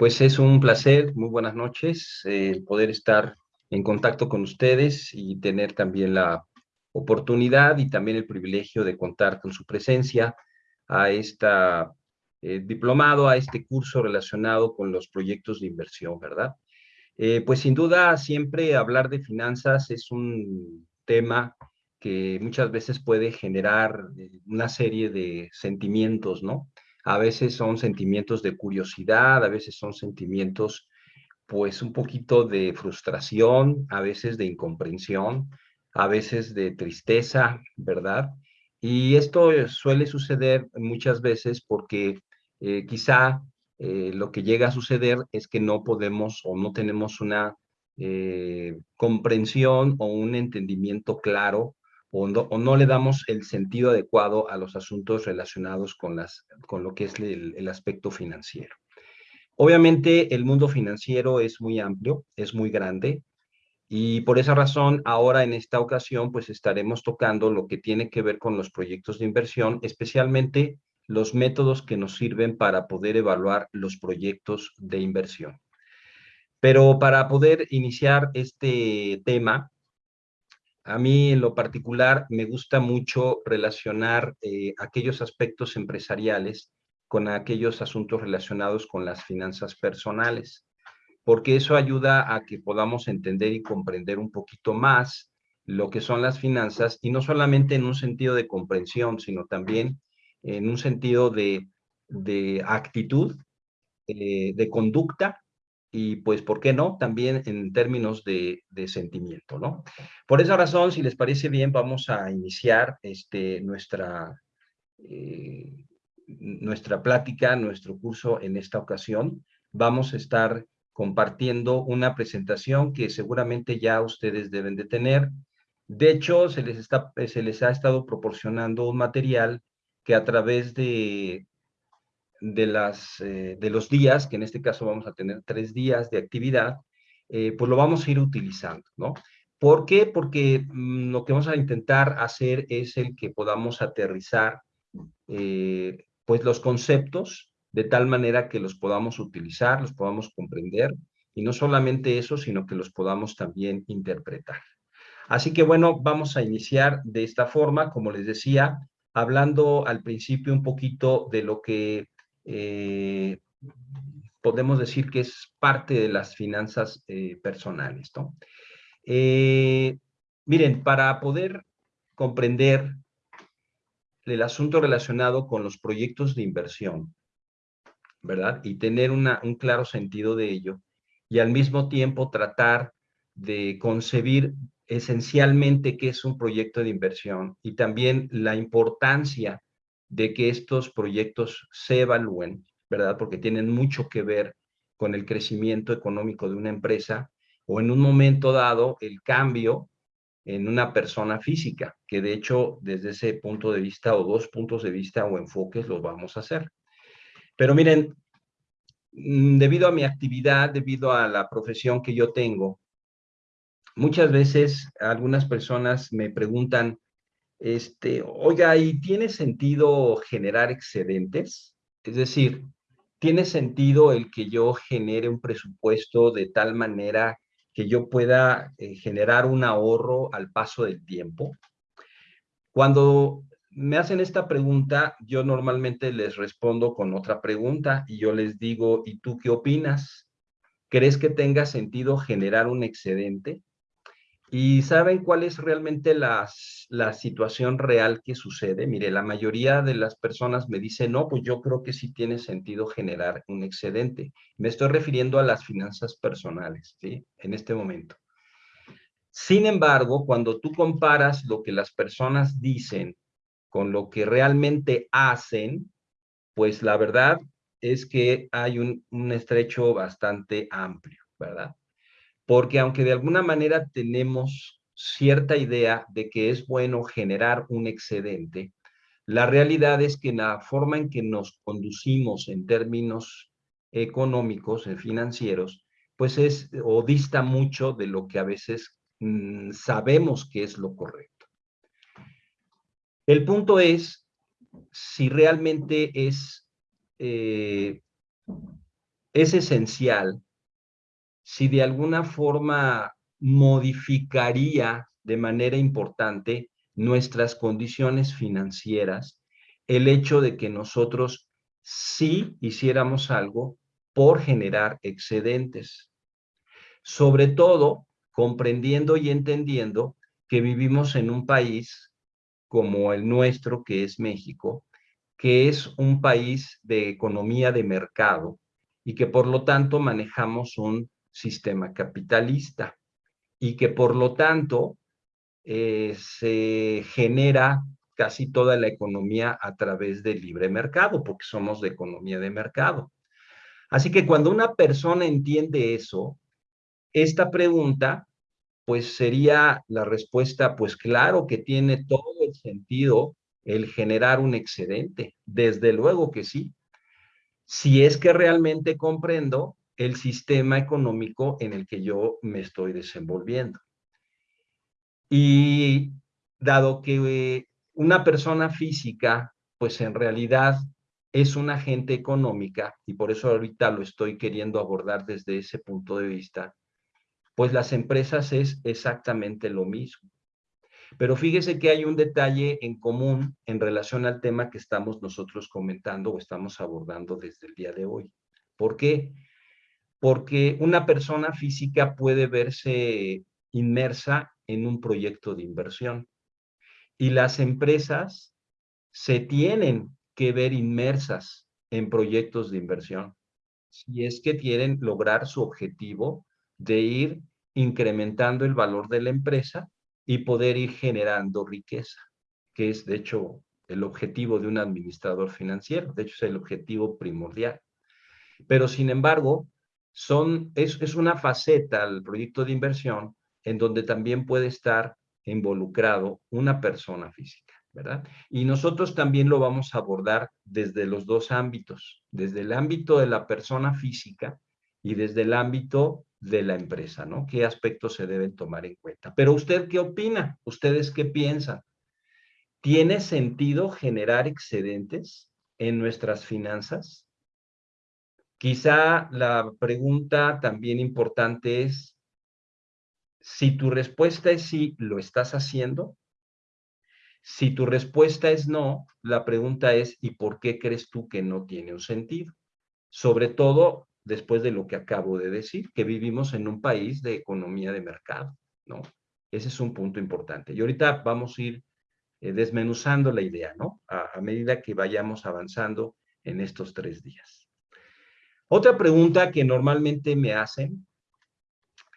Pues es un placer, muy buenas noches, eh, poder estar en contacto con ustedes y tener también la oportunidad y también el privilegio de contar con su presencia a esta eh, diplomado, a este curso relacionado con los proyectos de inversión, ¿verdad? Eh, pues sin duda siempre hablar de finanzas es un tema que muchas veces puede generar una serie de sentimientos, ¿no? A veces son sentimientos de curiosidad, a veces son sentimientos pues un poquito de frustración, a veces de incomprensión, a veces de tristeza, ¿verdad? Y esto suele suceder muchas veces porque eh, quizá eh, lo que llega a suceder es que no podemos o no tenemos una eh, comprensión o un entendimiento claro o no, le damos el sentido adecuado a los asuntos relacionados con, las, con lo que es el, el aspecto financiero. Obviamente el mundo financiero es muy amplio, es muy grande, y por esa razón, ahora en esta ocasión, pues estaremos tocando lo que tiene que ver con los proyectos de inversión, especialmente los métodos que nos sirven para poder evaluar los proyectos de inversión. Pero para poder iniciar este tema, a mí en lo particular me gusta mucho relacionar eh, aquellos aspectos empresariales con aquellos asuntos relacionados con las finanzas personales, porque eso ayuda a que podamos entender y comprender un poquito más lo que son las finanzas y no solamente en un sentido de comprensión, sino también en un sentido de, actitud, eh, de conducta y pues, ¿por qué no? También en términos de, sentimiento, ¿no? Por esa razón, si les parece bien, vamos a iniciar este, nuestra, eh, nuestra plática, nuestro curso en esta ocasión. Vamos a estar compartiendo una presentación que seguramente ya ustedes deben de tener. De hecho, se les, está, se les ha estado proporcionando un material que a través de de, las, eh, de los días, que en este caso vamos a tener tres días de actividad, eh, pues lo vamos a ir utilizando, ¿no? ¿Por qué? Porque mm, lo que vamos a intentar hacer es el que podamos aterrizar eh, pues los conceptos de tal manera que los podamos utilizar, los podamos comprender, y no solamente eso, sino que los podamos también interpretar. Así que bueno, vamos a iniciar de esta forma, como les decía, hablando al principio un poquito de lo que eh, podemos decir que es parte de las finanzas eh, personales. ¿no? Eh, miren, para poder comprender el asunto relacionado con los proyectos de inversión, ¿verdad? Y tener una, un claro sentido de ello, y al mismo tiempo tratar de concebir esencialmente qué es un proyecto de inversión y también la importancia de que estos proyectos se evalúen, ¿verdad? Porque tienen mucho que ver con el crecimiento económico de una empresa o en un momento dado el cambio en una persona física, que de hecho desde ese punto de vista o dos puntos de vista o enfoques los vamos a hacer. Pero miren, mm, debido a mi actividad, debido a la profesión que yo tengo, muchas veces algunas personas me preguntan, este, oiga, ¿y tiene sentido generar excedentes? Es decir, ¿tiene sentido el que yo genere un presupuesto de tal manera que yo pueda eh, generar un ahorro al paso del tiempo? Cuando me hacen esta pregunta, yo normalmente les respondo con otra pregunta y yo les digo, ¿y tú qué opinas? ¿Crees que tenga sentido generar un excedente? ¿Y saben cuál es realmente la, situación real que sucede? Mire, la mayoría de las personas me dicen, no, pues yo creo que sí tiene sentido generar un excedente. Me estoy refiriendo a las finanzas personales, ¿sí? En este momento. Sin embargo, cuando tú comparas lo que las personas dicen con lo que realmente hacen, pues la verdad es que hay un, un estrecho bastante amplio, ¿verdad? Porque aunque de alguna manera tenemos cierta idea de que es bueno generar un excedente, la realidad es que la forma en que nos conducimos en términos económicos, en financieros, pues es o dista mucho de lo que a veces mm, sabemos que es lo correcto. El punto es si realmente es eh, es esencial si de alguna forma modificaría de manera importante nuestras condiciones financieras el hecho de que nosotros sí hiciéramos algo por generar excedentes. Sobre todo, comprendiendo y entendiendo que vivimos en un país como el nuestro, que es México, que es un país de economía de mercado y que por lo tanto manejamos un sistema capitalista y que por lo tanto eh, se genera casi toda la economía a través del libre mercado, porque somos de economía de mercado. Así que cuando una persona entiende eso, esta pregunta, pues sería la respuesta, pues claro que tiene todo el sentido el generar un excedente, desde luego que sí. Si es que realmente comprendo el sistema económico en el que yo me estoy desenvolviendo. Y dado que una persona física, pues en realidad es una agente económica, y por eso ahorita lo estoy queriendo abordar desde ese punto de vista, pues las empresas es exactamente lo mismo. Pero fíjese que hay un detalle en común en relación al tema que estamos nosotros comentando o estamos abordando desde el día de hoy. ¿Por qué? Porque una persona física puede verse inmersa en un proyecto de inversión y las empresas se tienen que ver inmersas en proyectos de inversión si es que quieren lograr su objetivo de ir incrementando el valor de la empresa y poder ir generando riqueza, que es de hecho el objetivo de un administrador financiero, de hecho es el objetivo primordial. Pero sin embargo, son, es, es una faceta el proyecto de inversión en donde también puede estar involucrado una persona física, ¿verdad? Y nosotros también lo vamos a abordar desde los dos ámbitos, desde el ámbito de la persona física y desde el ámbito de la empresa, ¿no? ¿Qué aspectos se deben tomar en cuenta? Pero usted, ¿qué opina? ¿Ustedes qué piensan? ¿Tiene sentido generar excedentes en nuestras finanzas? Quizá la pregunta también importante es, si tu respuesta es sí, ¿lo estás haciendo? Si tu respuesta es no, la pregunta es, ¿y por qué crees tú que no tiene un sentido? Sobre todo después de lo que acabo de decir, que vivimos en un país de economía de mercado, ¿no? Ese es un punto importante. Y ahorita vamos a ir eh, desmenuzando la idea, ¿no? A, a medida que vayamos avanzando en estos tres días. Otra pregunta que normalmente me hacen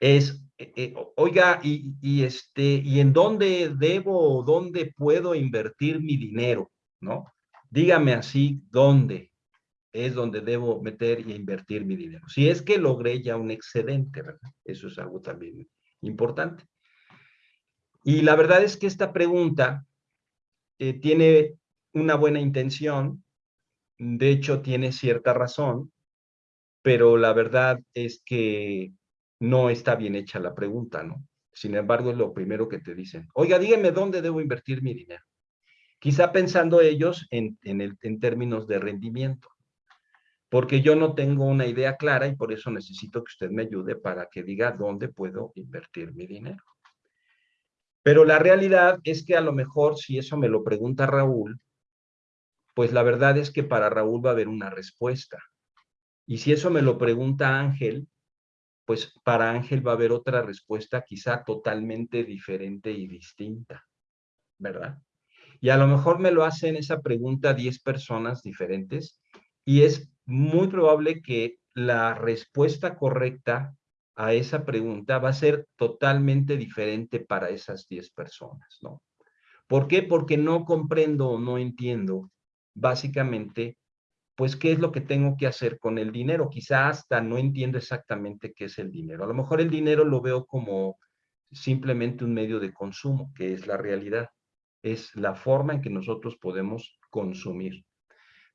es, eh, eh, oiga, y, este, ¿y en dónde debo o dónde puedo invertir mi dinero? ¿No? Dígame así, ¿dónde? es donde debo meter y invertir mi dinero. Si es que logré ya un excedente, ¿verdad? Eso es algo también importante. Y la verdad es que esta pregunta eh, tiene una buena intención, de hecho tiene cierta razón, pero la verdad es que no está bien hecha la pregunta, ¿no? Sin embargo, es lo primero que te dicen. Oiga, dígame dónde debo invertir mi dinero. Quizá pensando ellos en, en, el, en términos de rendimiento porque yo no tengo una idea clara y por eso necesito que usted me ayude para que diga dónde puedo invertir mi dinero. Pero la realidad es que a lo mejor si eso me lo pregunta Raúl, pues la verdad es que para Raúl va a haber una respuesta. Y si eso me lo pregunta Ángel, pues para Ángel va a haber otra respuesta quizá totalmente diferente y distinta, ¿verdad? Y a lo mejor me lo hacen esa pregunta 10 personas diferentes y es muy probable que la respuesta correcta a esa pregunta va a ser totalmente diferente para esas 10 personas, ¿no? ¿Por qué? Porque no comprendo o no entiendo básicamente, pues, qué es lo que tengo que hacer con el dinero. Quizá hasta no entiendo exactamente qué es el dinero. A lo mejor el dinero lo veo como simplemente un medio de consumo, que es la realidad. Es la forma en que nosotros podemos consumir.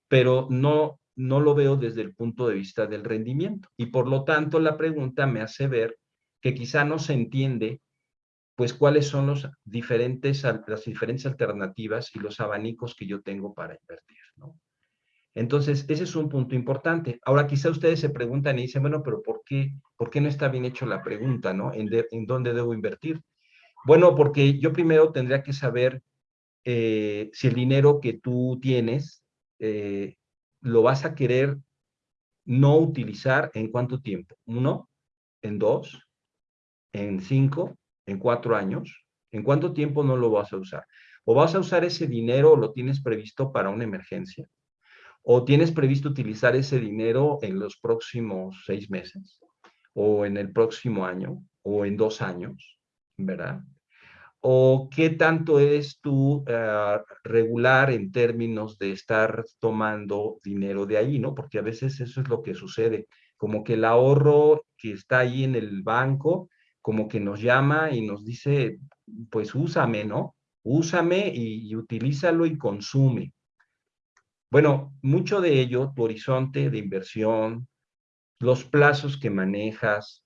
Pero no no lo veo desde el punto de vista del rendimiento. Y por lo tanto, la pregunta me hace ver que quizá no se entiende pues cuáles son las diferentes alternativas y los abanicos que yo tengo para invertir. ¿no? Entonces, ese es un punto importante. Ahora, quizá ustedes se preguntan y dicen, bueno, pero ¿por qué, por qué no está bien hecho la pregunta, no? ¿En, dónde debo invertir? Bueno, porque yo primero tendría que saber eh, si el dinero que tú tienes eh, lo vas a querer no utilizar en cuánto tiempo. Uno, en dos, en cinco, en cuatro años. ¿En cuánto tiempo no lo vas a usar? O vas a usar ese dinero o lo tienes previsto para una emergencia. O tienes previsto utilizar ese dinero en los próximos seis meses. O en el próximo año. O en dos años. ¿Verdad? o qué tanto eres tú eh, regular en términos de estar tomando dinero de ahí, ¿no? Porque a veces eso es lo que sucede, como que el ahorro que está ahí en el banco, como que nos llama y nos dice, pues úsame, ¿no? Úsame y, y utilízalo y consume. Bueno, mucho de ello, tu horizonte de inversión, los plazos que manejas,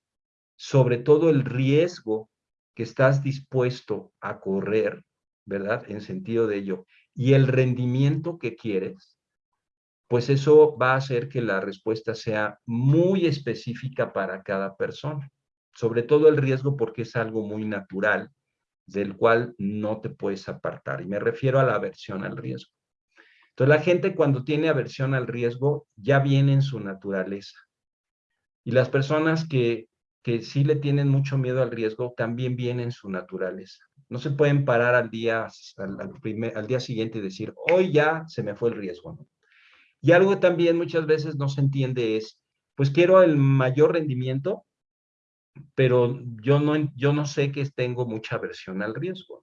sobre todo el riesgo que estás dispuesto a correr, ¿verdad? En sentido de ello, y el rendimiento que quieres, pues eso va a hacer que la respuesta sea muy específica para cada persona. Sobre todo el riesgo porque es algo muy natural del cual no te puedes apartar. Y me refiero a la aversión al riesgo. Entonces la gente cuando tiene aversión al riesgo ya viene en su naturaleza. Y las personas que que sí le tienen mucho miedo al riesgo, también viene en su naturaleza. No se pueden parar al día, al, día siguiente y decir, hoy ya se me fue el riesgo. Y algo también muchas veces no se entiende es, pues quiero el mayor rendimiento, pero yo no, yo no sé que tengo mucha aversión al riesgo.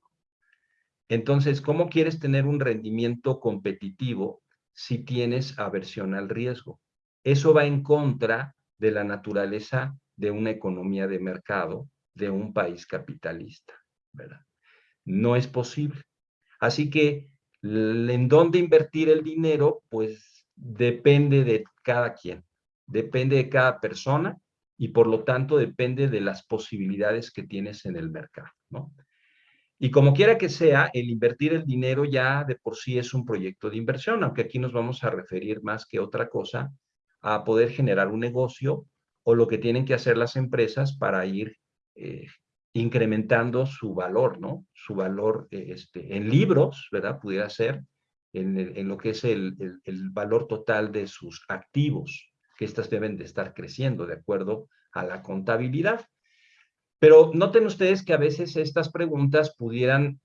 Entonces, ¿cómo quieres tener un rendimiento competitivo si tienes aversión al riesgo? Eso va en contra de la naturaleza de una economía de mercado de un país capitalista, ¿verdad? No es posible. Así que en dónde invertir el dinero, pues depende de cada quien, depende de cada persona y por lo tanto depende de las posibilidades que tienes en el mercado, ¿no? Y como quiera que sea, el invertir el dinero ya de por sí es un proyecto de inversión, aunque aquí nos vamos a referir más que otra cosa a poder generar un negocio o lo que tienen que hacer las empresas para ir eh, incrementando su valor, ¿no? Su valor eh, este, en libros, ¿verdad? Pudiera ser, en, lo que es el, el, valor total de sus activos, que éstas deben de estar creciendo de acuerdo a la contabilidad. Pero noten ustedes que a veces estas preguntas pudieran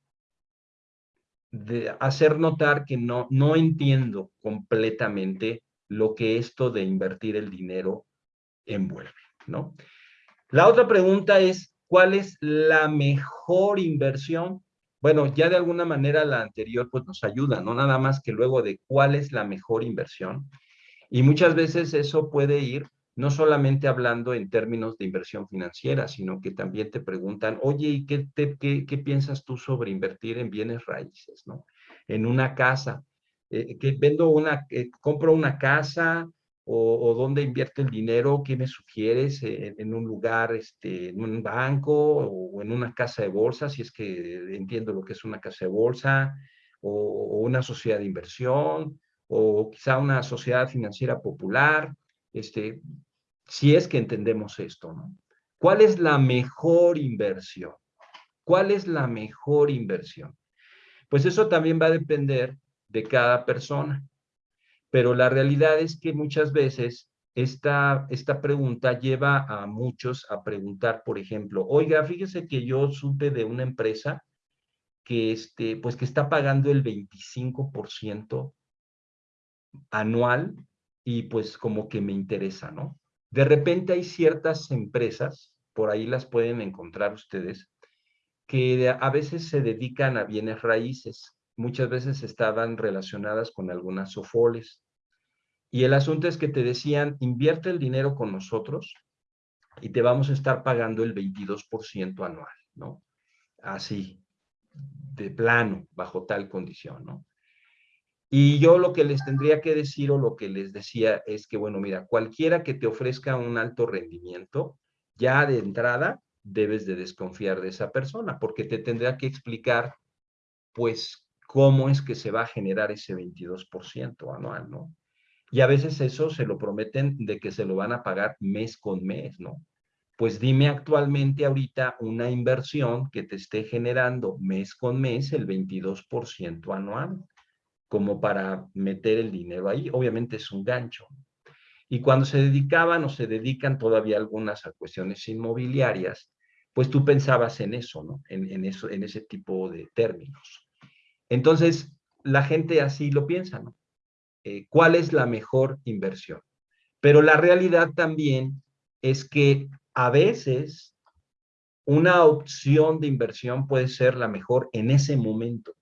hacer notar que no, no entiendo completamente lo que esto de invertir el dinero envuelve, ¿no? La otra pregunta es, ¿cuál es la mejor inversión? Bueno, ya de alguna manera la anterior pues nos ayuda, no nada más que luego de cuál es la mejor inversión. Y muchas veces eso puede ir no solamente hablando en términos de inversión financiera, sino que también te preguntan, oye, ¿y qué, qué, piensas tú sobre invertir en bienes raíces, no? En una casa, eh, que vendo una, eh, compro una casa, o, dónde invierte el dinero, qué me sugieres en, un lugar, este, en un banco o en una casa de bolsa, si es que entiendo lo que es una casa de bolsa, o, una sociedad de inversión, o quizá una sociedad financiera popular, este, si es que entendemos esto, ¿no? ¿Cuál es la mejor inversión? ¿Cuál es la mejor inversión? Pues eso también va a depender de cada persona. Pero la realidad es que muchas veces esta, esta pregunta lleva a muchos a preguntar, por ejemplo, oiga, fíjese que yo supe de una empresa que, este, pues que está pagando el 25% anual y pues como que me interesa, ¿no? De repente hay ciertas empresas, por ahí las pueden encontrar ustedes, que a veces se dedican a bienes raíces muchas veces estaban relacionadas con algunas sofoles. Y el asunto es que te decían, invierte el dinero con nosotros y te vamos a estar pagando el 22% anual, ¿no? Así, de plano, bajo tal condición, ¿no? Y yo lo que les tendría que decir o lo que les decía es que, bueno, mira, cualquiera que te ofrezca un alto rendimiento, ya de entrada debes de desconfiar de esa persona, porque te tendrá que explicar, pues, cómo es que se va a generar ese 22% anual, ¿no? Y a veces eso se lo prometen de que se lo van a pagar mes con mes, ¿no? Pues dime actualmente ahorita una inversión que te esté generando mes con mes el 22% anual, como para meter el dinero ahí. Obviamente es un gancho. Y cuando se dedicaban o se dedican todavía algunas a cuestiones inmobiliarias, pues tú pensabas en eso, ¿no? En, eso, en ese tipo de términos. Entonces, la gente así lo piensa, ¿no? Eh, ¿Cuál es la mejor inversión? Pero la realidad también es que a veces una opción de inversión puede ser la mejor en ese momento.